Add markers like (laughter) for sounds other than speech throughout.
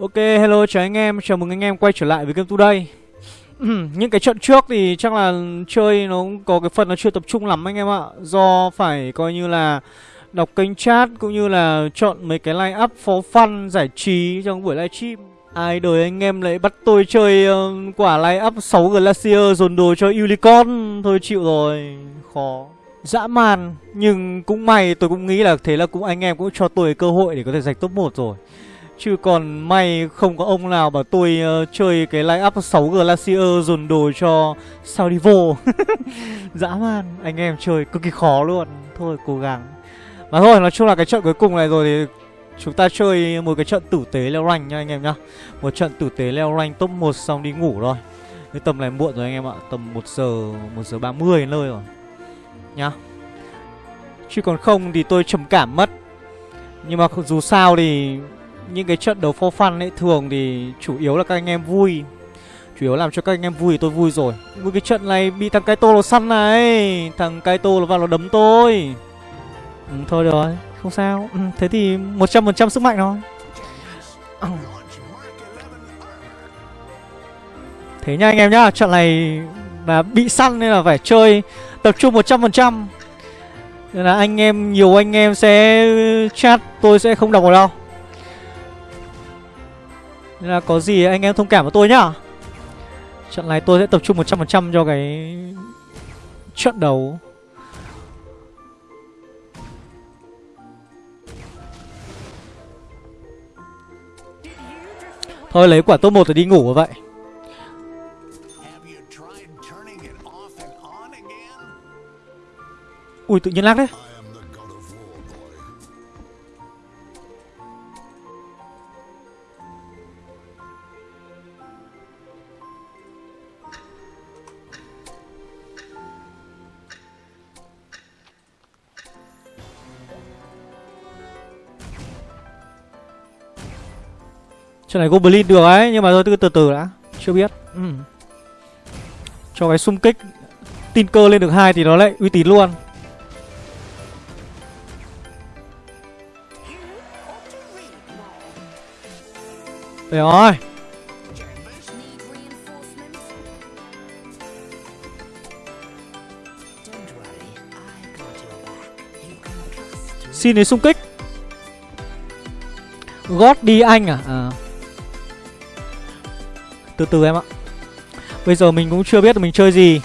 Ok, hello chào anh em, chào mừng anh em quay trở lại với Game Today. (clears throat) Những cái trận trước thì chắc là chơi nó có cái phần nó chưa tập trung lắm anh em ạ. Do phải coi như là đọc kênh chat cũng như là chọn mấy cái line up for fun giải trí trong buổi livestream Ai đời anh em lại bắt tôi chơi uh, quả line up 6 Glacier dồn đồ cho Unicorn. Thôi chịu rồi, khó. Dã man, nhưng cũng may tôi cũng nghĩ là thế là cũng anh em cũng cho tôi cơ hội để có thể giành top 1 rồi Chứ còn may không có ông nào bảo tôi uh, chơi cái line up 6 Glacier dồn đồ cho Saudivo (laughs) Dã man, anh em chơi cực kỳ khó luôn. Thôi cố gắng. Mà thôi, nói chung là cái trận cuối cùng này rồi thì Chúng ta chơi một cái trận tử tế leo rank nha anh em nhá. Một trận tử tế leo rank top 1 xong đi ngủ rồi Cái tầm này muộn rồi anh em ạ Tầm 1 giờ, 1 giờ 30 đến nơi rồi. Nhá. Chứ còn không thì tôi trầm cảm mất. Nhưng mà dù sao thì những cái trận đấu for fun ấy thường thì chủ yếu là các anh em vui. Chủ yếu làm cho các anh em vui thì tôi vui rồi. Một cái trận này bị thằng Kaito nó săn này. Thằng Kaito nó vào nó đấm tôi. Ừ, thôi được rồi không sao. Ừ, thế thì một trăm phần trăm sức mạnh thôi. Ừ. Thế nha anh em nhá trận này là bị săn nên là phải chơi tập trung một trăm phần trăm. Nên là anh em nhiều anh em sẽ chat tôi sẽ không đọc vào đâu nên là có gì anh em thông cảm với tôi nhá. Trận này tôi sẽ tập trung 100% cho cái trận đấu. Thôi lấy quả top 1 rồi đi ngủ vậy. Ui, tự nhiên lag đấy. Trận này Goblin được ấy Nhưng mà thôi cứ từ từ đã. Chưa biết. Ừ. Cho cái xung kích Tin cơ lên được hai thì nó lại uy tín luôn. Đây rồi. Xin đến xung kích. God đi anh à? À từ từ em ạ. Bây giờ mình cũng chưa biết mình chơi gì.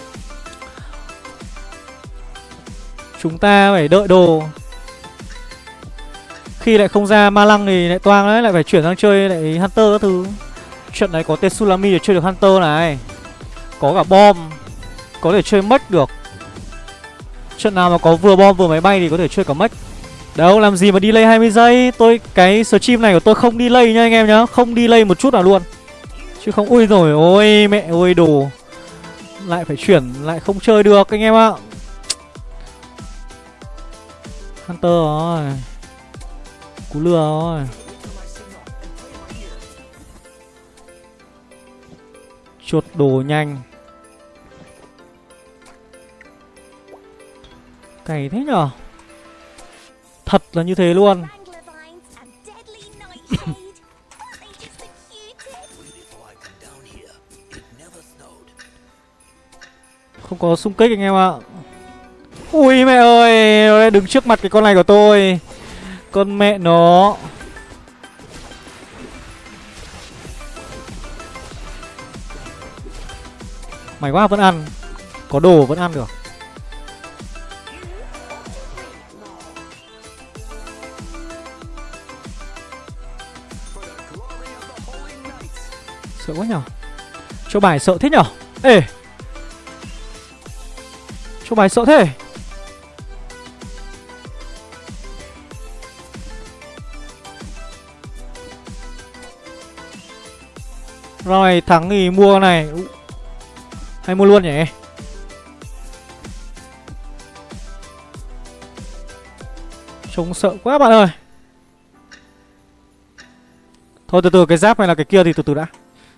Chúng ta phải đợi đồ. Khi lại không ra ma lăng thì lại toang đấy, Lại phải chuyển sang chơi lại Hunter các thứ. Trận này có Tetsulami để chơi được Hunter này. Có cả bom. Có thể chơi mất được. Trận nào mà có vừa bom vừa máy bay thì có thể chơi cả mất Đâu, làm gì mà delay 20 giây? Tôi, cái stream này của tôi không delay nha anh em nhá. Không delay một chút nào luôn. Chứ không ui rồi ôi mẹ ơi đồ. Lại phải chuyển, lại không chơi được anh em ạ. Hunter rồi. Cú lừa rồi. Chuột đồ nhanh. Cày thế nhở? Thật là như thế luôn. Không có xung kích anh em ạ. Ui, mẹ ơi, Nó đứng trước mặt cái con này của tôi. Con mẹ nó. Mày quá vẫn ăn. Có đồ vẫn ăn được. Sợ quá nhở. Cho bài sợ thế nhở? Ê! Cho bài sợ thế. Rồi thắng thì mua này. Hay mua luôn nhỉ? Trông sợ quá bạn ơi. Thôi từ từ, cái giáp này là cái kia thì từ từ đã.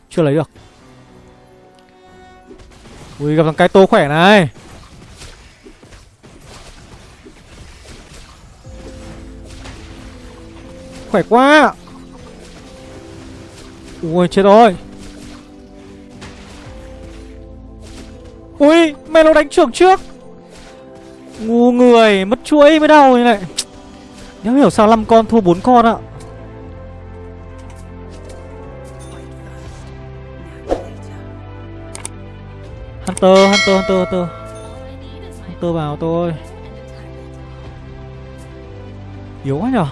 Chưa lấy được. Ui, gặp thằng Kaito khỏe này. Khỏe quá. Ui, chết rồi. Ui mày nó đánh trưởng trước. Ngu người, Mất chuỗi mới đau như này. Nếu hiểu sao 5 con thua 4 con ạ. Hunter Hunter Hunter Hunter. Hunter vào tôi Yếu quá nhở?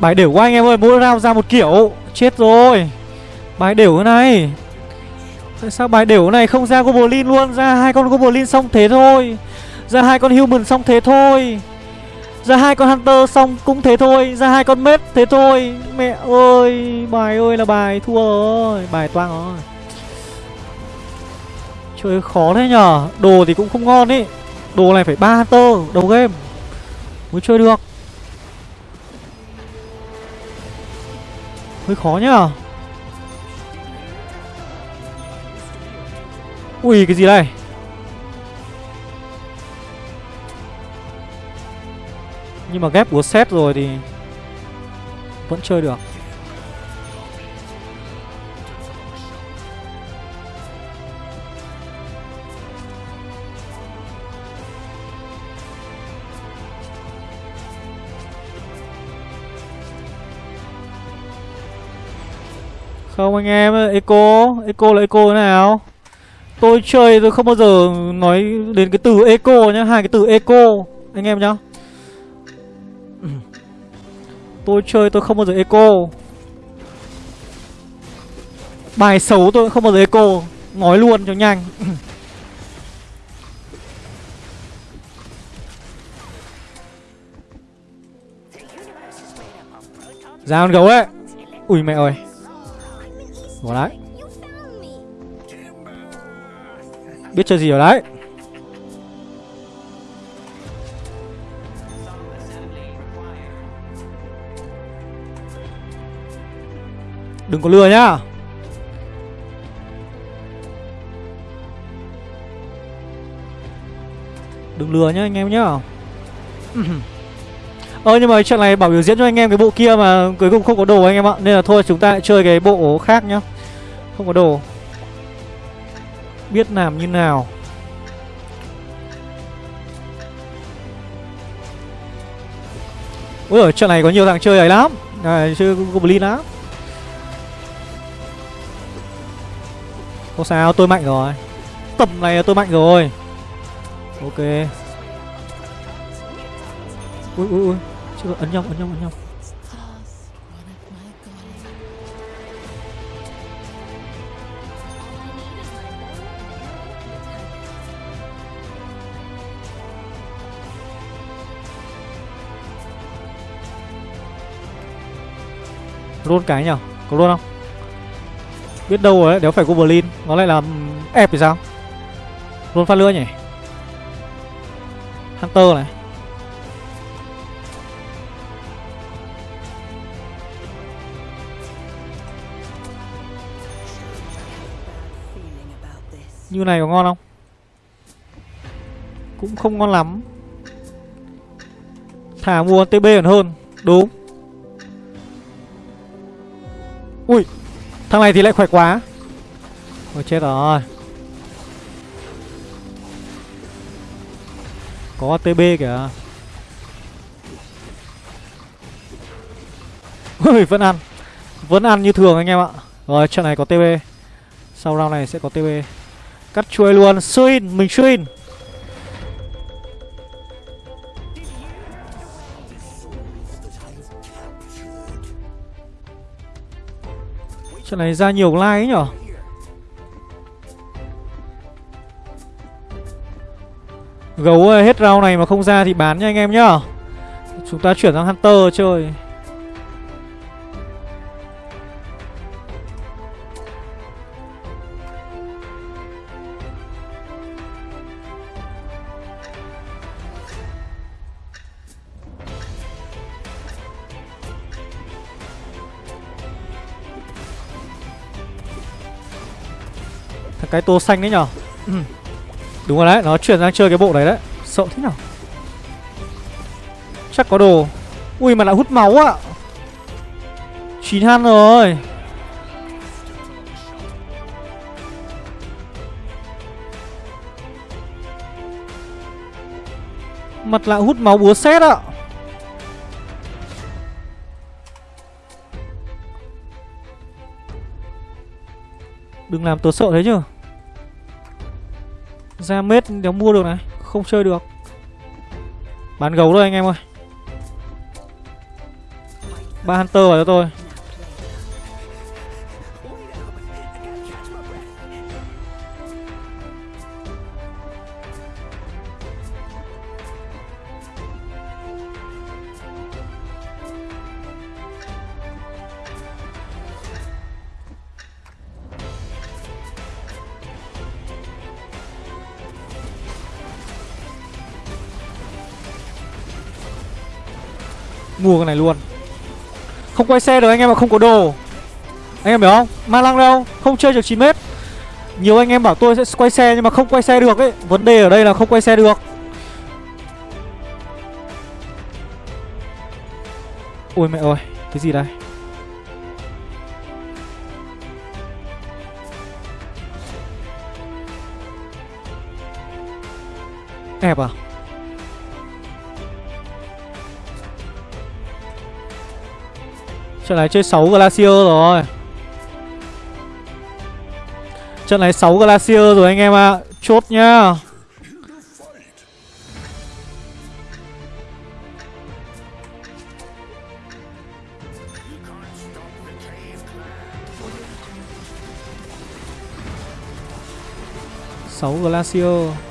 Bài đều quá anh em ơi, Mỗi round ra một kiểu. Chết rồi. Bài đều thế này. Tại sao bài đều này không ra Goblin luôn? Ra hai con Goblin xong thế thôi. Ra hai con Human xong thế thôi. Ra hai con Hunter xong cũng thế thôi. Ra hai con Mết thế thôi. Mẹ ơi, Bài ơi là bài thua rồi. Bài toang rồi. Chơi khó thế nhở? Đồ thì cũng không ngon ý. Đồ này phải ba Hunter đầu game Mới chơi được. Hơi khó nhá. Ui, cái gì đây? Nhưng mà ghép búa xét rồi thì Vẫn chơi được. Không anh em Eco Eco là Eco thế nào? Tôi chơi tôi không bao giờ nói đến cái từ eco nhá Hai cái từ eco Anh em nhá. Tôi chơi tôi không bao giờ eco Bài xấu tôi không bao giờ eco Nói luôn cho nhanh. (coughs) Ra con gấu đấy Ui mẹ ơi Bỏ đấy Biết chơi gì ở đấy. Đừng có lừa nhá. Đừng lừa nhá anh em nhá. Ơ nhưng mà trận này bảo biểu diễn cho anh em cái bộ kia mà cuối cùng không có đồ anh em ạ. Nên là thôi chúng ta lại chơi cái bộ khác nhá. Không có đồ. Biết làm như nào. Ui ở trận này có nhiều thằng chơi ấy lắm. À, Chơi Goblin lắm. Không sao tôi mạnh rồi. Tầm này tôi mạnh rồi. Ok. Ui ui ui. Chưa, ấn nhau ấn nhau ấn nhau. Luôn cái nhở? Có luôn không? Biết đâu rồi đấy Nếu phải Goblin. Nó lại làm ép thì sao? Luôn phát lửa nhỉ? Hunter này. Như này có ngon không? Cũng không ngon lắm. Thả mua TB còn hơn, Đúng. Ui, Thằng này thì lại khỏe quá. Ôi, chết rồi. Có TB kìa. (laughs) Ui, vẫn ăn. Vẫn ăn như thường anh em ạ. Rồi, trận này có TB Sau round này sẽ có TB Cắt chuôi luôn. Suin Mình Suin Trận này ra nhiều like ấy nhở? Gấu hết round này mà không ra thì bán nha anh em nhá. Chúng ta chuyển sang Hunter chơi. Cái tô xanh đấy nhở ừ. Đúng rồi đấy, nó chuyển sang chơi cái bộ đấy đấy. Sợ thế nào? Chắc có đồ. Ui mà lại hút máu ạ. À. 9 han rồi. Mặt lại hút máu búa xét ạ. Đừng làm tớ sợ thế chứ. Ra mết đéo mua được này, Không chơi được. Bán gấu thôi anh em ơi. Ba hunter vào cho tôi. Mua cái này luôn. Không quay xe được, anh em mà không có đồ. Anh em hiểu không? Ma lăng đâu? Không chơi được 9m nhiều anh em bảo tôi sẽ quay xe nhưng mà không quay xe được ấy. Vấn đề ở đây là không quay xe được. Ôi mẹ ơi, cái gì đây? Ép à? Trận này chơi 6 Glacier rồi. Trận này 6 Glacier rồi anh em ạ. À. Chốt nhá. Sáu Glacier.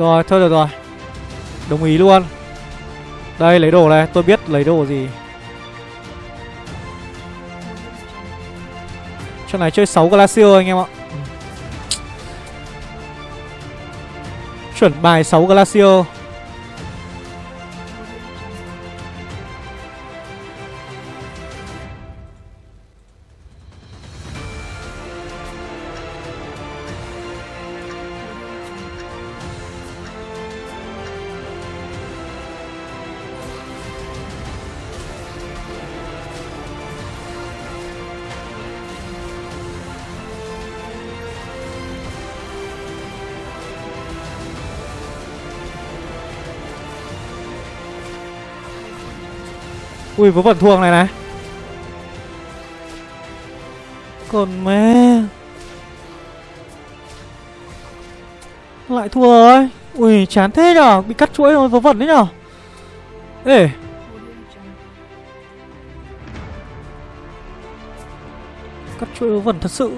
Rồi, thôi được rồi. Đồng ý luôn. Đây, lấy đồ này. Tôi biết lấy đồ gì. Cho này chơi 6 Glacier anh em ạ. Chuẩn bài 6 Glacier. Ui, vớ vẩn thuồng này này. Còn mẹ. Lại thua rồi. Ui, chán thế nhở. Bị cắt chuỗi rồi, vớ vẩn đấy nhở. Ê. Cắt chuỗi vớ vẩn thật sự.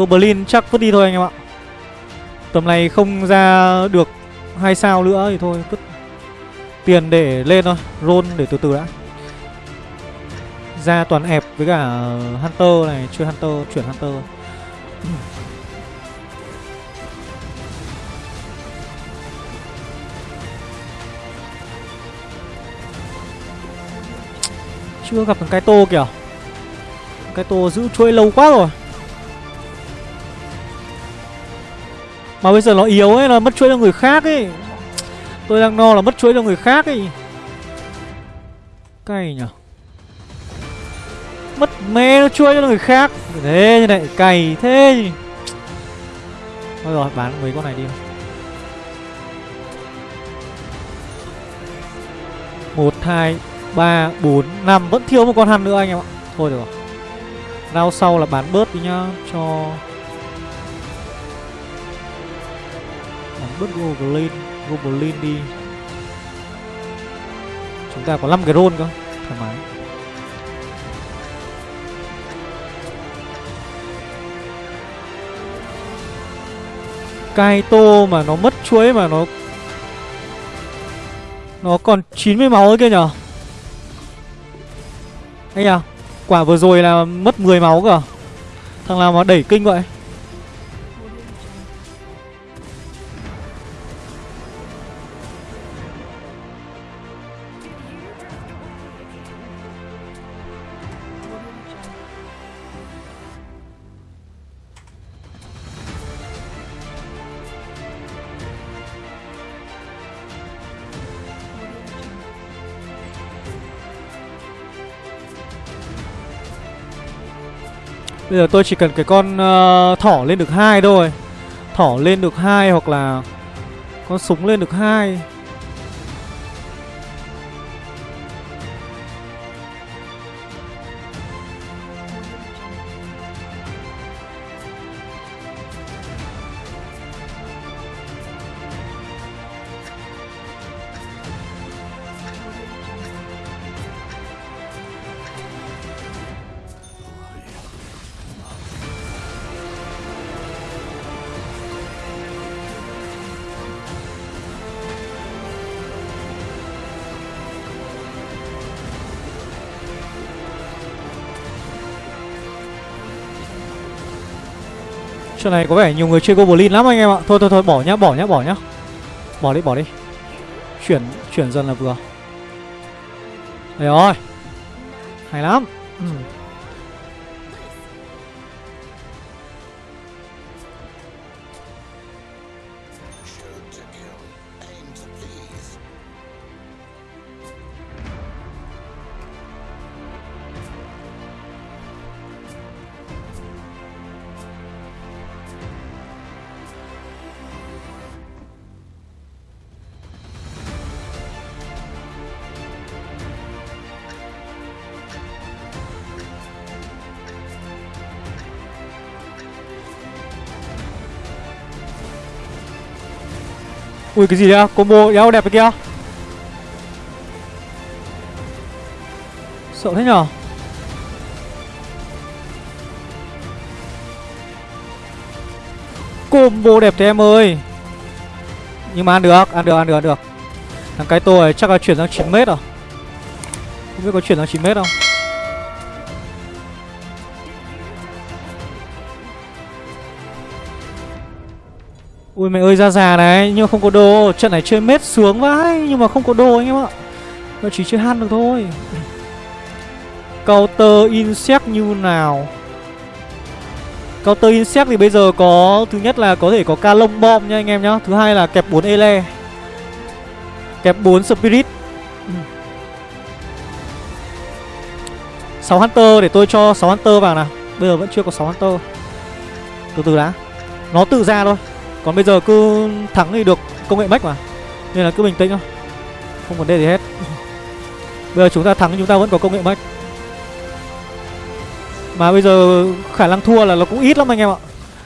Goblin chắc vứt đi thôi anh em ạ. Tầm này không ra được hai sao nữa thì thôi cứ tiền để lên thôi Roll để từ từ đã. Ra toàn ép với cả Hunter này Chơi Hunter, chuyển Hunter. Chưa gặp thằng Kaito kìa. Kaito giữ chuỗi lâu quá rồi. Mà bây giờ nó yếu ấy là mất chuỗi cho người khác ấy. Tôi đang no là mất chuỗi cho người khác ấy. Cay nhở? Mất mê nó chuỗi cho người khác. Thế như này, cày thế Thôi rồi, bán mấy con này đi. Một, hai, ba, bốn, năm. Vẫn thiếu một con hăn nữa anh em ạ. Thôi được rồi. Rau sau là bán bớt đi nhá, Cho bớt Goblin Goblin đi. Chúng ta có 5 cái roll cơ, Thoải mái. Kaito mà nó mất chuỗi mà nó Nó còn 90 máu ấy kia nhở. Anh à Quả vừa rồi là mất 10 máu cơ. Thằng nào mà đẩy kinh vậy? Bây giờ tôi chỉ cần cái con uh, thỏ lên được hai thôi. Thỏ lên được hai hoặc là Con súng lên được hai. Này có vẻ nhiều người chơi Goblin lắm anh em ạ. Thôi thôi thôi, bỏ nhá bỏ nhá bỏ nhá. Bỏ đi bỏ đi. Chuyển chuyển dần là vừa. Đây rồi Hay lắm. Ừ. Ui, cái gì đấy à? Combo đéo đẹp cái kia? Sợ thế nhở? Combo đẹp thế em ơi. Nhưng mà ăn được Ăn được ăn được ăn được. Thằng cái tôi chắc là chuyển sang 9 mét rồi. Không biết có chuyển sang 9 mét không? Ui, mẹ ơi ra già này, Nhưng mà không có đồ Trận này chơi mết xuống vãi, Nhưng mà không có đồ anh em ạ. Nó chỉ chơi han được thôi. Counter insect như nào? Counter insect thì bây giờ có, Thứ nhất là có thể có ca lông bom nha anh em nhá. Thứ hai là kẹp 4 ele. Kẹp 4 spirit. 6 Hunter, để tôi cho 6 Hunter vào nào. Bây giờ vẫn chưa có 6 Hunter. Từ từ đã. Nó tự ra thôi còn bây giờ cứ thắng thì được công nghệ mech mà. Nên là cứ bình tĩnh thôi. Không vấn đề gì hết. (laughs) Bây giờ chúng ta thắng chúng ta vẫn có công nghệ mech Mà bây giờ khả năng thua là nó cũng ít lắm anh em ạ.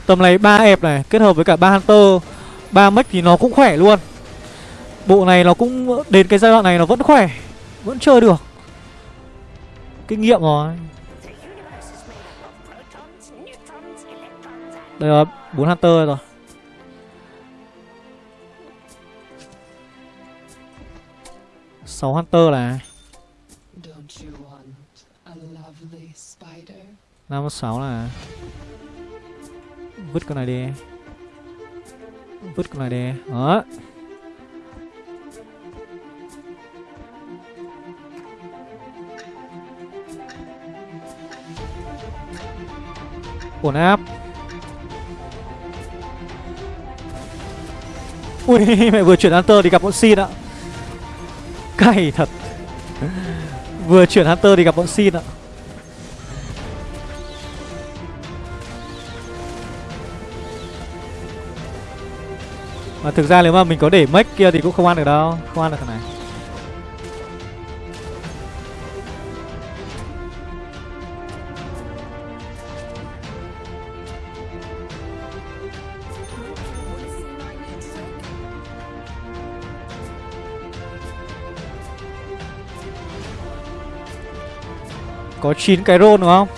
Tầm này ba ép này, kết hợp với cả ba hunter, ba mech thì nó cũng khỏe luôn. Bộ này nó cũng, đến cái giai đoạn này nó vẫn khỏe, Vẫn chơi được. Kinh nghiệm rồi. Đây là bốn hunter rồi sáu Hunter là. Năm sáu là. Vứt con này đi. Vứt con này đi. Đó. Ổn áp. Ui (laughs) mẹ vừa chuyển Hunter thì gặp bọn Xin ạ Cay thật. Vừa chuyển Hunter thì gặp bọn Xin ạ. Mà thực ra nếu mà mình có để mech kia thì cũng không ăn được đâu, Không ăn được thằng này. Có 9 cái roll đúng không?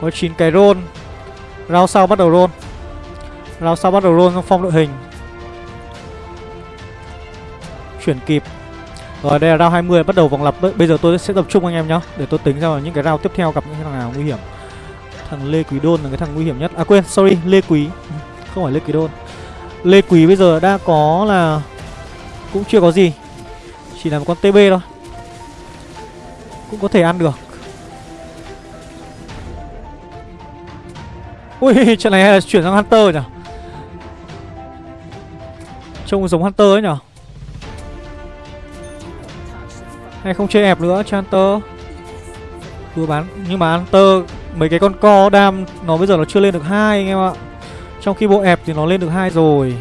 Có 9 cái roll Rao sau bắt đầu roll. Round sau bắt đầu roll trong phong đội hình. Chuyển kịp. Rồi, đây là round 20 bắt đầu vòng lập Bây giờ tôi sẽ tập trung anh em nhá, Để tôi tính ra những cái round tiếp theo gặp những thằng nào nguy hiểm. Thằng Lê Quý Đôn là cái thằng nguy hiểm nhất. À quên, sorry, Lê Quý. Không phải Lê Quý Đôn. Lê Quý bây giờ đã có là Cũng chưa có gì. Chỉ là một con TB thôi. Cũng có thể ăn được. Ui, trận này hay là chuyển sang Hunter nhỉ? Trông giống Hunter ấy nhỉ? Hay không chơi ép nữa cho Hunter? Vừa bán, Nhưng mà Hunter, Mấy cái con co đam Nó bây giờ nó chưa lên được hai anh em ạ. Trong khi bộ ẹp thì nó lên được hai rồi.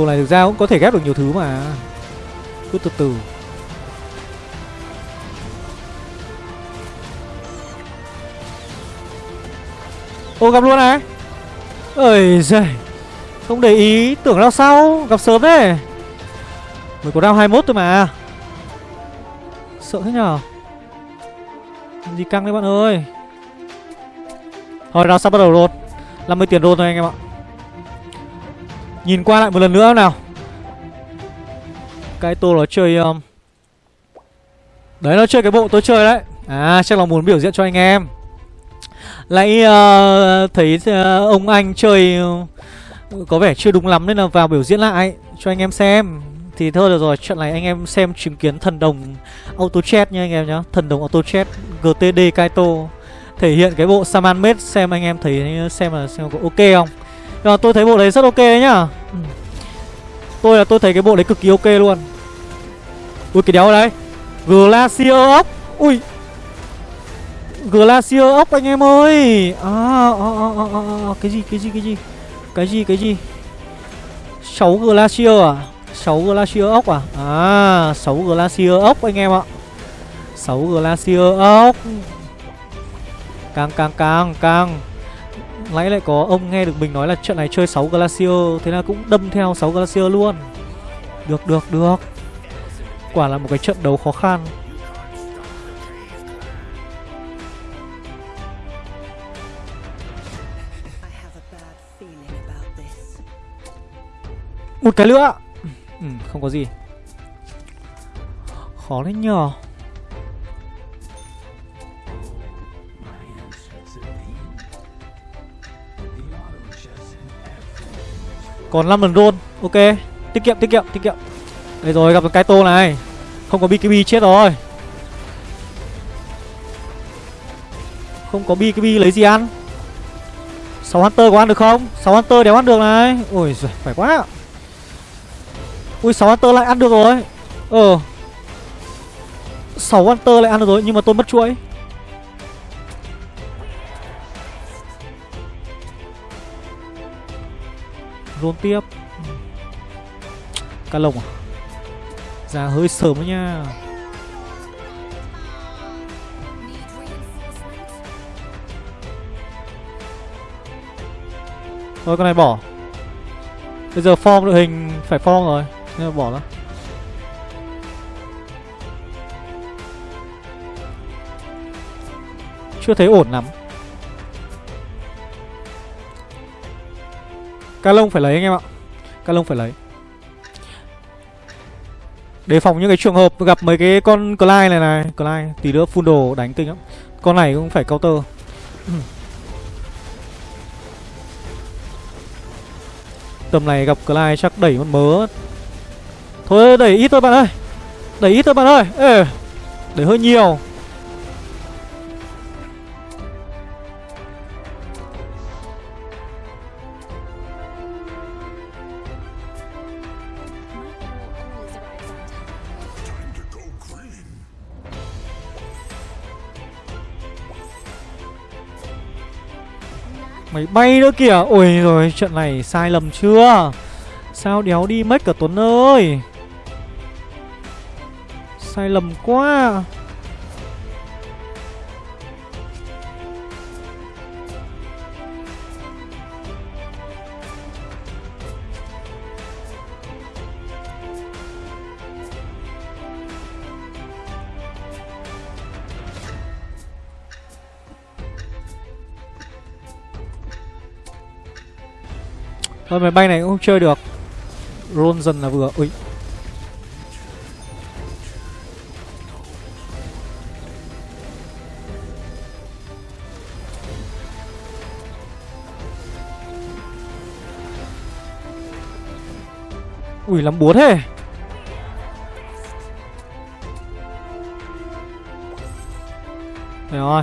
Đồ này thực ra cũng có thể ghép được nhiều thứ mà. Cứ từ từ. Ô, gặp luôn này. Ơi giời Không để ý, Tưởng là sau Gặp sớm đấy Mới có round 21 thôi mà. Sợ thế nhở? Gì căng đấy bạn ơi? Thôi, round sắp bắt đầu luôn. 50 tiền roll thôi anh em ạ. Nhìn qua lại một lần nữa nào. Cái tô nó chơi um... Đấy nó chơi cái bộ tôi chơi đấy. À chắc là muốn biểu diễn cho anh em. Lại uh, thấy uh, ông anh chơi uh, Có vẻ chưa đúng lắm nên là vào biểu diễn lại Cho anh em xem. Thì thôi được rồi Trận này anh em xem chứng kiến thần đồng Auto chat nha anh em nhá. Thần đồng auto chat GTD Kaito Thể hiện cái bộ Saman Mate Xem anh em thấy xem là xem có ok không? Nhưng mà tôi thấy bộ đấy rất ok đấy nhá. Ừ. Tôi là tôi thấy cái bộ đấy cực kỳ ok luôn. Ui cái đéo ở đây Glacier ốc Ui. Glacier ốc anh em ơi. À, à, à, à, à, à, Cái gì cái gì cái gì? Cái gì cái gì? 6 Glacier à? 6 Glacier ốc à? À 6 Glacier ốc anh em ạ. 6 Glacier ốc Càng càng càng càng Nãy lại có ông nghe được mình nói là trận này chơi 6 Glacier Thế là cũng đâm theo 6 Glacier luôn. Được được được. Quả là một cái trận đấu khó khăn. Một cái nữa. Ừ, Không có gì. Khó đấy nhờ. Còn 5 lần roll Ok. Tiết kiệm tiết kiệm tiết kiệm. Đây rồi, gặp cái tô này. Không có BKB chết rồi. Không có BKB lấy gì ăn? 6 Hunter có ăn được không? 6 Hunter đéo ăn được này. Ôi giời phải quá. Ui 6 Hunter lại ăn được rồi. Ờ. 6 Hunter lại ăn được rồi, Nhưng mà tôi mất chuỗi. Rôn tiếp. Cá lồng à? Ra hơi sớm đấy nha. Thôi con này bỏ. Bây giờ form đội hình phải form rồi Nên là bỏ nó, Chưa thấy ổn lắm. Ca lông phải lấy anh em ạ. Ca lông phải lấy. Đề phòng những cái trường hợp gặp mấy cái con Clyde này này. Clyde tí nữa full đồ đánh kinh lắm. Con này cũng phải counter. (clears throat) Tầm này gặp Clyde chắc đẩy con mớ. Thôi đẩy ít thôi bạn ơi. Đẩy ít thôi bạn ơi. Ê, Đẩy hơi nhiều. Mày bay nữa kìa. Ôi rồi, trận này sai lầm chưa? Sao đéo đi mất cả Tuấn ơi? Sai lầm quá. Thôi, máy bay này cũng không chơi được. Roll dần là vừa. Ui. Ui, lắm búa thế. Đây rồi.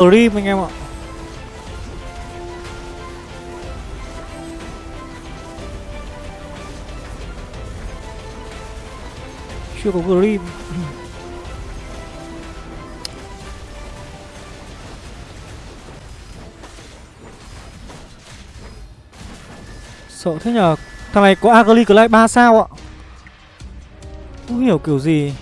Grim anh em ạ. Chưa có Grim. (laughs) Sợ thế nhờ. Thằng này có Agri Clay 3 sao ạ? Không hiểu kiểu gì.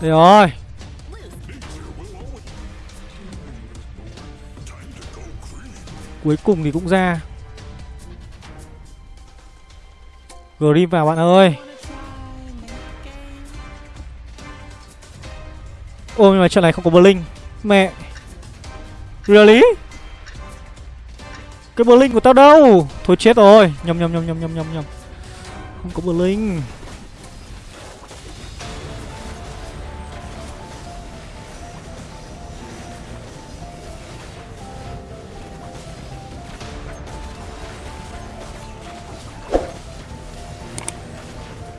Đây rồi. Cuối cùng thì cũng ra. Grim vào, bạn ơi. Ôi nhưng mà trận này không có Blink Mẹ. Really? Cái Blink của tao đâu? Thôi chết rồi. Nhầm nhầm nhầm nhầm nhầm nhầm nhầm. Không có Blink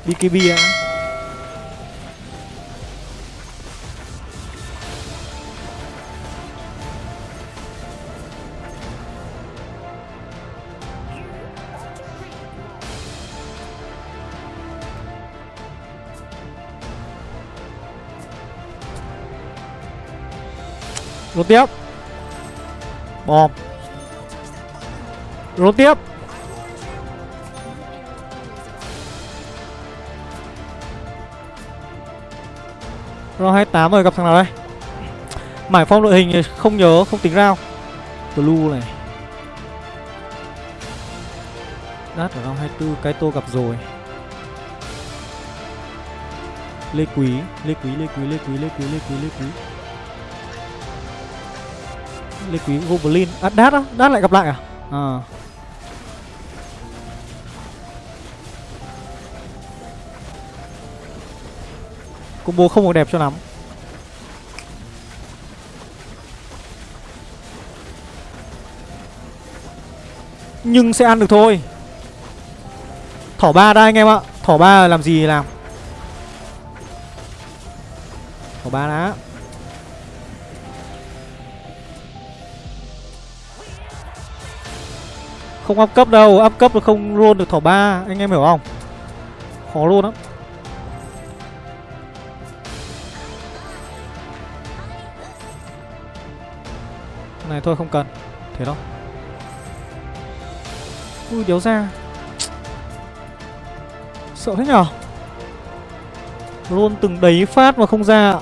đi cái Rốt tiếp. Bom Rốt tiếp. Round 28 rồi, gặp thằng nào đây? Mải phong đội hình không nhớ, không tính rao Blue này. Đát ở round 24 cái tô gặp rồi. Lê Quý Lê Quý Lê Quý Lê Quý Lê Quý Lê Quý Lê Quý. Lê Quý Goblin À Đát á Đát lại gặp lại à? À. Combo không được đẹp cho lắm. Nhưng sẽ ăn được thôi. Thỏ ba đây anh em ạ. Thỏ ba làm gì làm. Thỏ ba đã. Không up cấp đâu. Up cấp là không luôn được thỏ ba. Anh em hiểu không? Khó luôn lắm. Này thôi không cần. Thế đó. Ui điếu ra. Sợ thế nhở? Luôn từng đấy phát mà không ra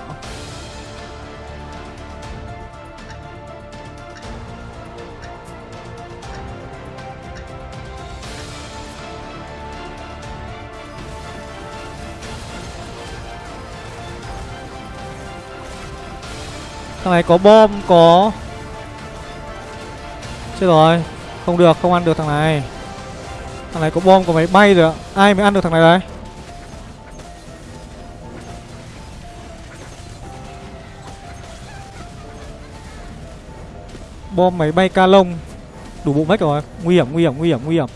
Thằng này có bom, có Chết rồi. Không được, không ăn được thằng này. Thằng này có bom, có máy bay rồi ạ. Ai mới ăn được thằng này đấy Bom, máy bay ca lông. Đủ bộ mách rồi. Nguy hiểm nguy hiểm nguy hiểm nguy hiểm.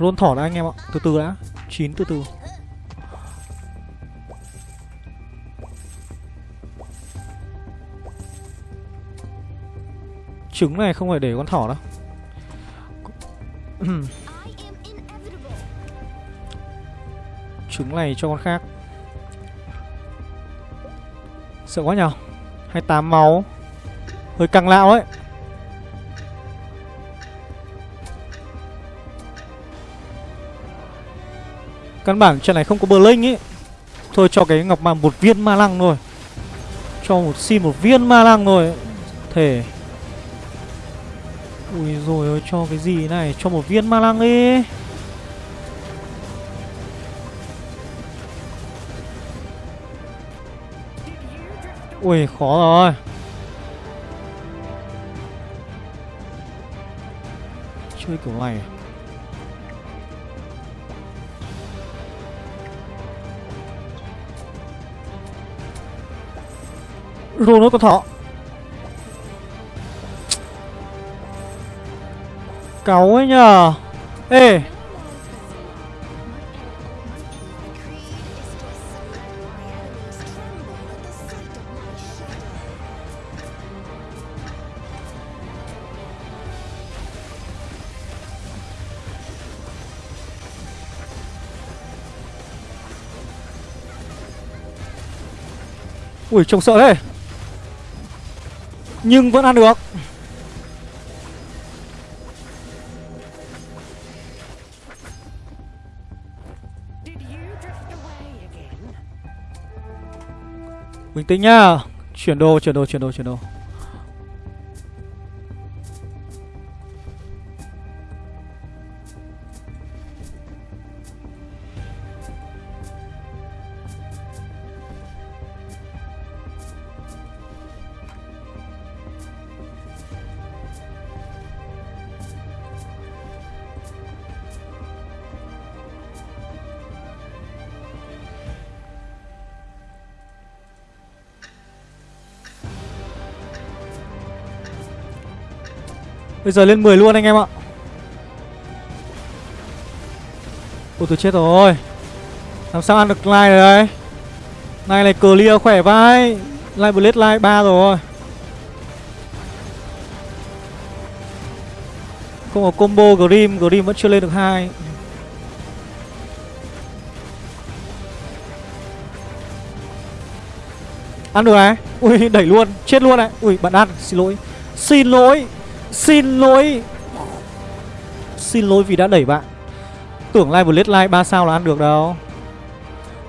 Rôn thỏ đã anh em ạ. Từ từ đã. Chín từ từ. Trứng này không phải để con thỏ đâu. Trứng này cho con khác. Sợ quá nhở 28 máu. Hơi căng lão ấy. Căn bản trận này không có bờ linh ấy Thôi cho cái ngọc mà một viên ma lăng thôi. Cho một xin một viên ma lăng thôi. Thể Ui rồi ơi cho cái gì này? Cho một viên ma lăng đi. Ui, khó rồi. Chơi kiểu này à? Rồi Rô nó có thỏ Cáu ấy nhờ. Ê. Ui trông sợ đấy nhưng vẫn ăn được. Bình tĩnh nhá. Chuyển đồ, chuyển đồ, chuyển đồ, chuyển đồ. Bây giờ lên 10 luôn anh em ạ. Ôi, tôi chết rồi. Làm sao ăn được like đây Này này clear khỏe vai. Like blade like 3 rồi. Không có combo Grim Grim vẫn chưa lên được hai. Ăn được này. Ui, đẩy luôn, Chết luôn này. Ui, bạn ăn, Xin lỗi. Xin lỗi. Xin lỗi. Xin lỗi vì đã đẩy bạn. Tưởng live bullet live 3 sao là ăn được đâu.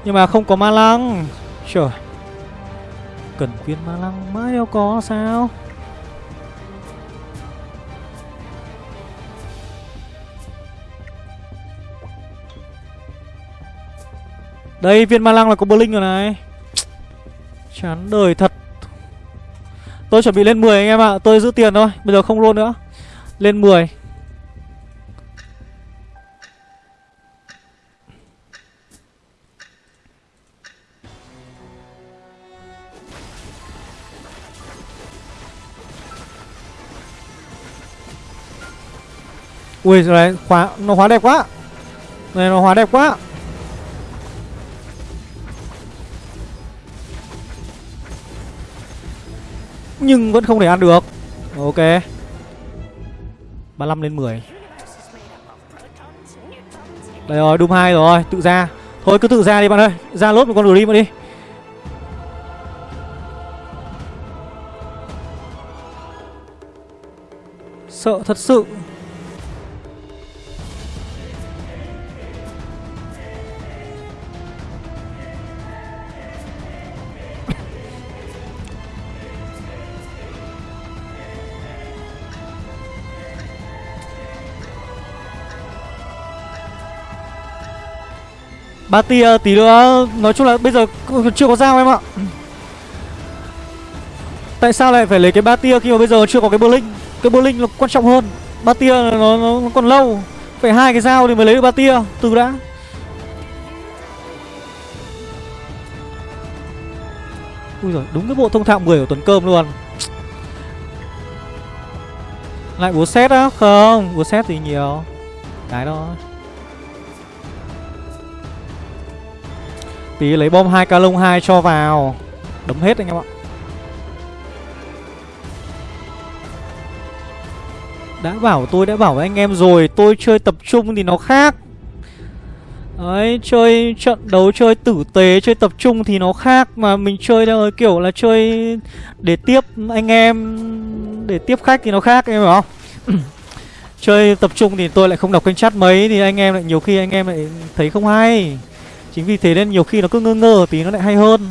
Nhưng mà không có ma lăng. Trời. Cần viên ma lăng mãi đâu có sao. Đây, viên ma lăng là có blink rồi này. Chán đời thật. Tôi chuẩn bị lên 10 anh em ạ. À. Tôi giữ tiền thôi. Bây giờ không luôn nữa. Lên 10 Ui rồi này, khóa Nó hóa đẹp quá. Này nó hóa đẹp quá. Nhưng vẫn không thể ăn được. Ok. 35 lên 10 Đây rồi, Doom 2 rồi, Tự ra. Thôi, cứ tự ra đi bạn ơi. Ra lốt một con Dream đi. Sợ thật sự. Ba tia tí nữa nói chung là bây giờ chưa có dao em ạ. Tại sao lại phải lấy cái ba tia khi mà bây giờ chưa có cái bơ linh cái bơ linh là quan trọng hơn. Ba tia nó, nó còn lâu. Phải hai cái dao thì mới lấy được ba tia từ đã. Ui rồi đúng cái bộ thông thạo 10 của tuấn cơm luôn. Lại búa xét á? Không búa xét thì nhiều. Cái đó. Tí lấy bom 2 ca lông 2 cho vào. Đấm hết anh em ạ. Đã bảo tôi đã bảo với anh em rồi Tôi chơi tập trung thì nó khác. Đấy, chơi trận đấu chơi tử tế, chơi tập trung thì nó khác Mà mình chơi đâu kiểu là chơi để tiếp anh em, để tiếp khách thì nó khác em hiểu không? (clears throat) chơi tập trung thì tôi lại không đọc kênh chat mấy Thì anh em lại nhiều khi anh em lại thấy không hay. Chính vì thế nên nhiều khi nó cứ ngơ ngơ tí nó lại hay hơn.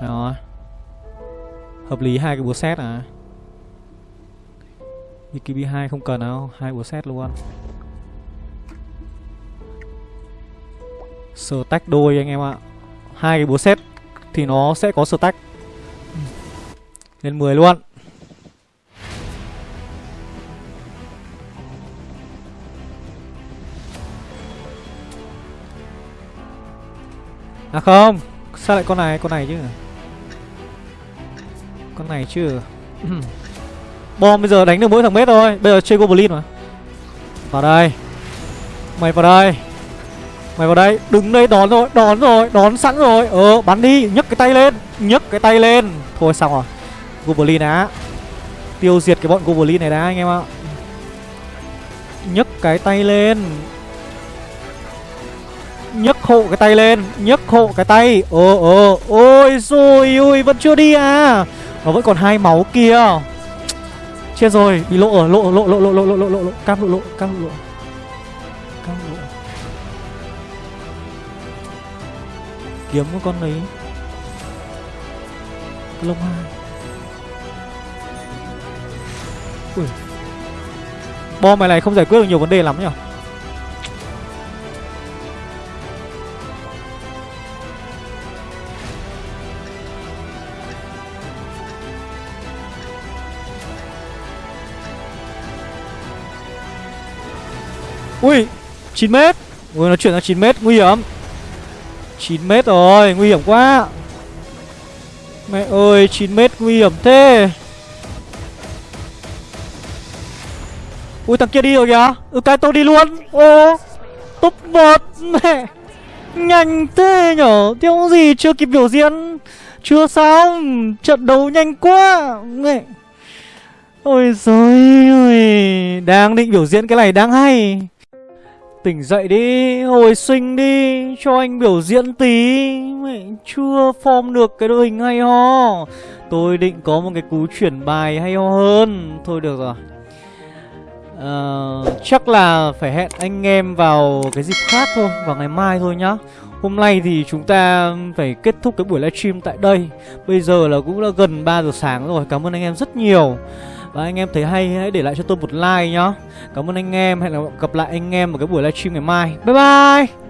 Đó. Hợp lý hai cái búa xét à. BKB2 không cần đâu, hai búa xét luôn. Sờ tách đôi anh em ạ. Hai cái búa xét thì nó sẽ có sờ tách. Lên 10 luôn. À không. Sao lại con này con này chứ? Con này chứ? (clears throat) Bom, bây giờ đánh được mỗi thằng mết thôi. Bây giờ chơi Goblin mà. Vào đây. Mày vào đây. Mày vào đây. Đứng đây, đón rồi Đón rồi, Đón sẵn rồi. Ờ bắn đi. Nhấc cái tay lên. Nhấc cái tay lên. Thôi, xong rồi. Goblin á Tiêu diệt cái bọn Goblin này đã, anh em ạ. Nhấc cái tay lên nhấc hộ cái tay lên, nhấc hộ cái tay. Ồ ồ, ôi, rồi, ôi, vẫn chưa đi à? Nó vẫn còn hai máu kia. Chết rồi, bị lộ ở lộ lộ lộ lộ lộ lộ lộ lộ lộ. Cam lộ lộ, cam lộ. Lộ cam lộ. Kiếm một con đấy. Lông hai. Ui. Bom này này không giải quyết được nhiều vấn đề lắm nhỉ? Ui 9 mét. Ui nó chuyển sang 9 mét, nguy hiểm. 9 mét rồi, nguy hiểm quá. Mẹ ơi 9 mét nguy hiểm thế. Ui, thằng kia đi rồi kìa. Ừ cái tôi đi luôn. Ô Top 1 Mẹ. Nhanh thế nhở? Thiếu gì chưa kịp biểu diễn? Chưa xong. Trận đấu nhanh quá, Mẹ. Ôi giời ơi. Đang định biểu diễn cái này đang hay. Tỉnh dậy đi, hồi sinh đi, cho anh biểu diễn tí. Mẹ chưa form được cái đội hình hay ho. Tôi định có một cái cú chuyển bài hay ho hơn. Thôi được rồi. Uh, Chắc là phải hẹn anh em vào cái dịp khác thôi, vào ngày mai thôi nhá. Hôm nay thì chúng ta phải kết thúc cái buổi livestream tại đây. Bây giờ là cũng đã gần 3 giờ sáng rồi, cảm ơn anh em rất nhiều và anh em thấy hay, hãy để lại cho tôi một like nhá. Cảm ơn anh em, Hẹn gặp lại anh em ở cái buổi livestream ngày mai. Bye bye!